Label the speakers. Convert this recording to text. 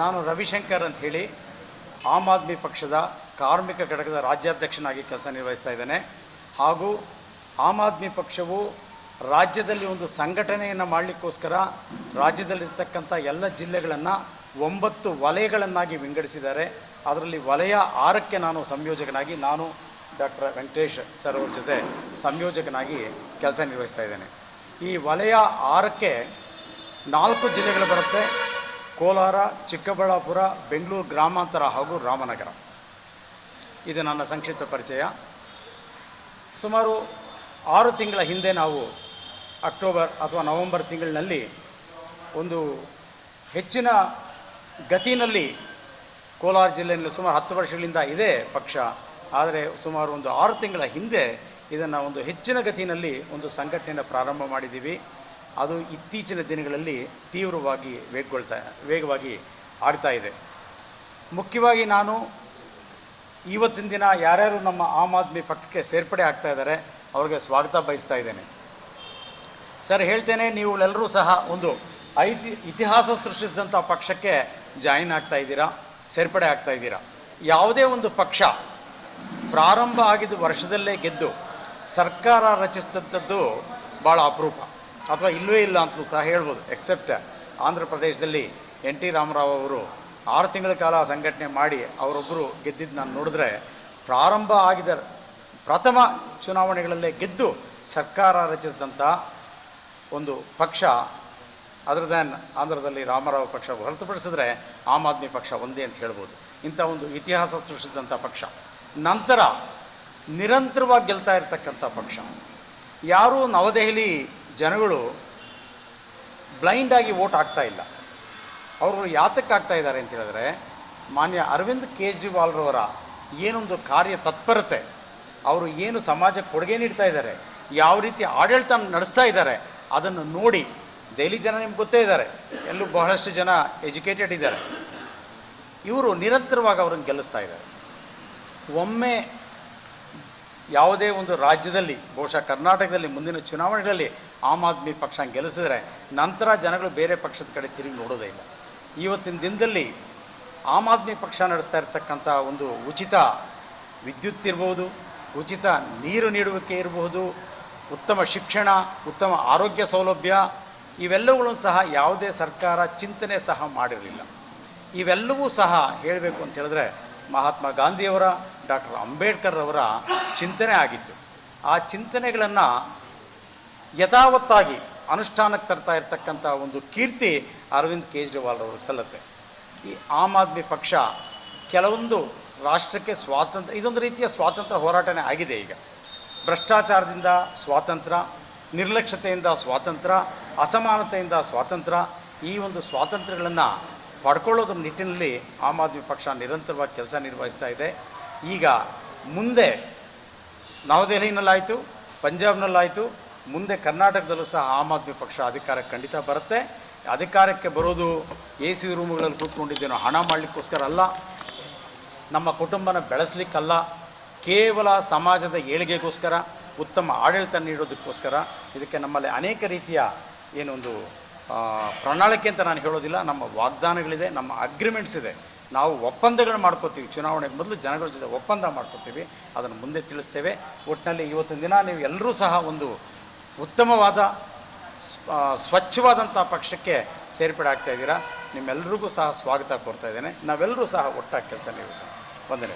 Speaker 1: ನಾನು ರವಿಶಂಕರ್ ಅಂತ ಹೇಳಿ ಆಮ್ ಆದ್ಮಿ ಪಕ್ಷದ ಕಾರ್ಮಿಕ ಘಟಕದ ರಾಜ್ಯಾಧ್ಯಕ್ಷನಾಗಿ ಕೆಲಸ ನಿರ್ವಹಿಸ್ತಾ ಇದ್ದೇನೆ. ಹಾಗೂ ಆಮ್ ಆದ್ಮಿ ಪಕ್ಷವು ರಾಜ್ಯದಲ್ಲಿ ಒಂದು ಸಂಘಟನೆಯನ್ನು ಮಾಡಲಿಕ್ಕೋಸ್ಕರ ರಾಜ್ಯದಲ್ಲಿರ್ತಕ್ಕಂಥ ಎಲ್ಲ ಜಿಲ್ಲೆಗಳನ್ನು ಒಂಬತ್ತು ವಲಯಗಳನ್ನಾಗಿ ವಿಂಗಡಿಸಿದ್ದಾರೆ. ಅದರಲ್ಲಿ ವಲಯ ಆರಕ್ಕೆ ನಾನು ಸಂಯೋಜಕನಾಗಿ ನಾನು ಡಾಕ್ಟರ್ ವೆಂಕಟೇಶ್ ಸರ್ ಅವ್ರ ಜೊತೆ ಸಂಯೋಜಕನಾಗಿ ಕೆಲಸ ನಿರ್ವಹಿಸ್ತಾ ಇದ್ದೇನೆ. ಈ ವಲಯ ಆರಕ್ಕೆ ನಾಲ್ಕು ಜಿಲ್ಲೆಗಳು ಬರುತ್ತೆ. ಕೋಲಾರ, ಚಿಕ್ಕಬಳ್ಳಾಪುರ, ಬೆಂಗಳೂರು ಗ್ರಾಮಾಂತರ ಹಾಗೂ ರಾಮನಗರ. ಇದು ನನ್ನ ಸಂಕ್ಷಿಪ್ತ ಪರಿಚಯ. ಸುಮಾರು ಆರು ತಿಂಗಳ ಹಿಂದೆ ನಾವು ಅಕ್ಟೋಬರ್ ಅಥವಾ ನವೆಂಬರ್ ತಿಂಗಳಿನಲ್ಲಿ ಒಂದು ಹೆಚ್ಚಿನ ಗತಿನಲ್ಲಿ ಕೋಲಾರ ಜಿಲ್ಲೆಯಲ್ಲಿ ಸುಮಾರು ಹತ್ತು ವರ್ಷಗಳಿಂದ ಇದೆ ಪಕ್ಷ, ಆದರೆ ಸುಮಾರು ಒಂದು ಆರು ತಿಂಗಳ ಹಿಂದೆ ಇದನ್ನು ಒಂದು ಹೆಚ್ಚಿನ ಗತಿನಲ್ಲಿ ಒಂದು ಸಂಘಟನೆಯನ್ನು ಪ್ರಾರಂಭ ಮಾಡಿದ್ದೀವಿ. ಅದು ಇತ್ತೀಚಿನ ದಿನಗಳಲ್ಲಿ ತೀವ್ರವಾಗಿ ವೇಗಗೊಳ್ತಾ, ವೇಗವಾಗಿ ಆಗ್ತಾ ಇದೆ. ಮುಖ್ಯವಾಗಿ ನಾನು ಇವತ್ತಿನ ದಿನ ಯಾರ್ಯಾರು ನಮ್ಮ ಆಮ್ ಆದ್ಮಿ ಪಕ್ಷಕ್ಕೆ ಸೇರ್ಪಡೆ ಆಗ್ತಾ ಇದ್ದಾರೆ, ಅವ್ರಿಗೆ ಸ್ವಾಗತ ಬಯಸ್ತಾ ಇದ್ದೇನೆ. ಸರ್, ಹೇಳ್ತೇನೆ ನೀವುಗಳೆಲ್ಲರೂ ಸಹ ಒಂದು ಐತಿ, ಇತಿಹಾಸ ಸೃಷ್ಟಿಸಿದಂಥ ಪಕ್ಷಕ್ಕೆ ಜಾಯಿನ್ ಆಗ್ತಾ ಇದ್ದೀರಾ, ಸೇರ್ಪಡೆ ಆಗ್ತಾ ಇದ್ದೀರಾ? ಯಾವುದೇ ಒಂದು ಪಕ್ಷ ಪ್ರಾರಂಭ ಆಗಿದ್ದು ವರ್ಷದಲ್ಲೇ ಗೆದ್ದು ಸರ್ಕಾರ ರಚಿಸಿದಂಥದ್ದು ಭಾಳ ಅಪರೂಪ. ಅಥವಾ ಇಲ್ಲವೇ ಇಲ್ಲ ಅಂತಲೂ ಸಹ ಹೇಳ್ಬೋದು ಎಕ್ಸೆಪ್ಟ್ ಆಂಧ್ರ ಪ್ರದೇಶದಲ್ಲಿ ಎನ್ ಟಿ ರಾಮರಾವ್ ಅವರು ಆರು ತಿಂಗಳ ಕಾಲ ಸಂಘಟನೆ ಮಾಡಿ ಅವರೊಬ್ಬರು ಗೆದ್ದಿದ್ದು ನಾನು ನೋಡಿದ್ರೆ ಪ್ರಾರಂಭ ಆಗಿದ ಪ್ರಥಮ ಚುನಾವಣೆಗಳಲ್ಲೇ ಗೆದ್ದು ಸರ್ಕಾರ ರಚಿಸಿದಂಥ ಒಂದು ಪಕ್ಷ ಅದರ್ ದ್ಯಾನ್ ಆಂಧ್ರದಲ್ಲಿ ರಾಮರಾವ್ ಪಕ್ಷ ಹೊರತುಪಡಿಸಿದ್ರೆ ಆಮ್ ಆದ್ಮಿ ಪಕ್ಷ ಒಂದೇ ಅಂತ ಹೇಳ್ಬೋದು. ಇಂಥ ಒಂದು ಇತಿಹಾಸ ಸೃಷ್ಟಿಸಿದಂಥ ಪಕ್ಷ. ನಂತರ ನಿರಂತರವಾಗಿ ಗೆಲ್ತಾ ಇರತಕ್ಕಂಥ ಪಕ್ಷ. ಯಾರೂ ನವದೆಹಲಿ ಜನಗಳು ಬ್ಲೈಂಡಾಗಿ ವೋಟ್ ಆಗ್ತಾ ಇಲ್ಲ. ಅವರು ಯಾತಕ್ಕೆ ಆಗ್ತಾ ಇದ್ದಾರೆ ಅಂತ ಹೇಳಿದ್ರೆ, ಮಾನ್ಯ ಅರವಿಂದ್ ಕೇಜ್ರಿವಾಲ್ರವರ ಏನೊಂದು ಕಾರ್ಯ ತತ್ಪರತೆ, ಅವರು ಏನು ಸಮಾಜಕ್ಕೆ ಕೊಡುಗೆ ನೀಡ್ತಾ ಇದ್ದಾರೆ, ಯಾವ ರೀತಿ ಆಡಳಿತ ನಡೆಸ್ತಾ ಇದ್ದಾರೆ, ಅದನ್ನು ನೋಡಿ ದೆಹಲಿ ಜನ ನಿಮ್ಗೆ ಗೊತ್ತೇ ಇದ್ದಾರೆ. ಎಲ್ಲೂ ಬಹಳಷ್ಟು ಜನ ಎಜುಕೇಟೆಡ್ ಇದ್ದಾರೆ. ಇವರು ನಿರಂತರವಾಗಿ ಅವ್ರನ್ನ ಗೆಲ್ಲಿಸ್ತಾ ಇದ್ದಾರೆ. ಒಮ್ಮೆ ಯಾವುದೇ ಒಂದು ರಾಜ್ಯದಲ್ಲಿ, ಬಹುಶಃ ಕರ್ನಾಟಕದಲ್ಲಿ, ಮುಂದಿನ ಚುನಾವಣೆಗಳಲ್ಲಿ ಆಮ್ ಆದ್ಮಿ ಪಕ್ಷ ಗೆಲ್ಲಿಸಿದ್ರೆ, ನಂತರ ಜನಗಳು ಬೇರೆ ಪಕ್ಷದ ಕಡೆ ತಿರುಗಿ ನೋಡೋದೇ ಇಲ್ಲ. ಇವತ್ತಿನ ದಿನದಲ್ಲಿ ಆಮ್ ಆದ್ಮಿ ಪಕ್ಷ ನಡೆಸ್ತಾ ಇರ್ತಕ್ಕಂಥ ಒಂದು ಉಚಿತ ವಿದ್ಯುತ್ ಇರಬಹುದು ಉಚಿತ ನೀರು ನೀಡುವಿಕೆ ಇರಬಹುದು ಉತ್ತಮ ಶಿಕ್ಷಣ, ಉತ್ತಮ ಆರೋಗ್ಯ ಸೌಲಭ್ಯ ಇವೆಲ್ಲವುಗಳನ್ನು ಸಹ ಯಾವುದೇ ಸರ್ಕಾರ ಚಿಂತನೆ ಸಹ ಮಾಡಿರಲಿಲ್ಲ. ಇವೆಲ್ಲವೂ ಸಹ ಹೇಳಬೇಕು ಅಂತ ಹೇಳಿದ್ರೆ ಮಹಾತ್ಮ ಗಾಂಧಿಯವರ, ಡಾಕ್ಟರ್ ಅಂಬೇಡ್ಕರ್ ಅವರ ಚಿಂತನೆ ಆಗಿತ್ತು. ಆ ಚಿಂತನೆಗಳನ್ನು ಯಥಾವತ್ತಾಗಿ ಅನುಷ್ಠಾನಕ್ಕೆ ತರ್ತಾ ಇರತಕ್ಕಂಥ ಒಂದು ಕೀರ್ತಿ ಅರವಿಂದ್ ಕೇಜ್ರಿವಾಲ್ ಅವ್ರಿಗೆ ಸಲ್ಲತ್ತೆ. ಈ ಆಮ್ ಆದ್ಮಿ ಪಕ್ಷ ಕೆಲವೊಂದು ರಾಷ್ಟ್ರಕ್ಕೆ ಸ್ವಾತಂತ್ರ್ಯ, ಇದೊಂದು ರೀತಿಯ ಸ್ವಾತಂತ್ರ್ಯ ಹೋರಾಟನೇ ಆಗಿದೆ ಈಗ. ಭ್ರಷ್ಟಾಚಾರದಿಂದ ಸ್ವಾತಂತ್ರ್ಯ, ನಿರ್ಲಕ್ಷ್ಯತೆಯಿಂದ ಸ್ವಾತಂತ್ರ್ಯ ಅಸಮಾನತೆಯಿಂದ ಸ್ವಾತಂತ್ರ್ಯ, ಈ ಒಂದು ಸ್ವಾತಂತ್ರ್ಯಗಳನ್ನು ಪಡ್ಕೊಳ್ಳೋದ್ರ ನಿಟ್ಟಿನಲ್ಲಿ ಆಮ್ ಆದ್ಮಿ ಪಕ್ಷ ನಿರಂತರವಾಗಿ ಕೆಲಸ ನಿರ್ವಹಿಸ್ತಾ ಇದೆ. ಈಗ ಮುಂದೆ ನವದೆಹಲಿನಲ್ಲಾಯಿತು, ಪಂಜಾಬ್ನಲ್ಲಾಯಿತು, ಮುಂದೆ ಕರ್ನಾಟಕದಲ್ಲೂ ಸಹ ಆಮ್ ಆದ್ಮಿ ಪಕ್ಷ ಅಧಿಕಾರಕ್ಕೆ ಖಂಡಿತ ಬರುತ್ತೆ. ಅಧಿಕಾರಕ್ಕೆ ಬರೋದು ಎ ಸಿ ರೂಮ್ಗಳಲ್ಲಿ ಕೂತ್ಕೊಂಡಿದ್ದೇನೋ ಹಣ ಮಾಡಲಿಕ್ಕೋಸ್ಕರ ಅಲ್ಲ, ನಮ್ಮ ಕುಟುಂಬನ ಬೆಳೆಸಲಿಕ್ಕಲ್ಲ, ಕೇವಲ ಸಮಾಜದ ಏಳಿಗೆಗೋಸ್ಕರ, ಉತ್ತಮ ಆಡಳಿತ ನೀಡೋದಕ್ಕೋಸ್ಕರ, ಇದಕ್ಕೆ ನಮ್ಮಲ್ಲಿ ಅನೇಕ ರೀತಿಯ ಏನೊಂದು ಪ್ರಣಾಳಿಕೆ ಅಂತ ನಾನು ಹೇಳೋದಿಲ್ಲ, ನಮ್ಮ ವಾಗ್ದಾನಗಳಿದೆ, ನಮ್ಮ ಅಗ್ರಿಮೆಂಟ್ಸ್ ಇದೆ. ನಾವು ಒಪ್ಪಂದಗಳು ಮಾಡ್ಕೋತೀವಿ. ಚುನಾವಣೆಗೆ ಮೊದಲು ಜನಗಳ ಜೊತೆ ಒಪ್ಪಂದ ಮಾಡ್ಕೋತೀವಿ. ಅದನ್ನು ಮುಂದೆ ತಿಳಿಸ್ತೇವೆ. ಒಟ್ಟಿನಲ್ಲಿ ಇವತ್ತಿನ ದಿನ ನೀವು ಎಲ್ಲರೂ ಸಹ ಒಂದು ಉತ್ತಮವಾದ, ಸ್ವ- ಸ್ವಚ್ಛವಾದಂಥ ಪಕ್ಷಕ್ಕೆ ಸೇರ್ಪಡೆ ಆಗ್ತಾ ಇದ್ದೀರಾ? ನಿಮ್ಮೆಲ್ಲರಿಗೂ ಸಹ ಸ್ವಾಗತ ಕೊಡ್ತಾ ಇದ್ದೇನೆ. ನಾವೆಲ್ಲರೂ ಸಹ ಒಟ್ಟಾಗಿ ಕೆಲಸ ನಿರ್ವಹಿಸೋಣ ವಂದನೆ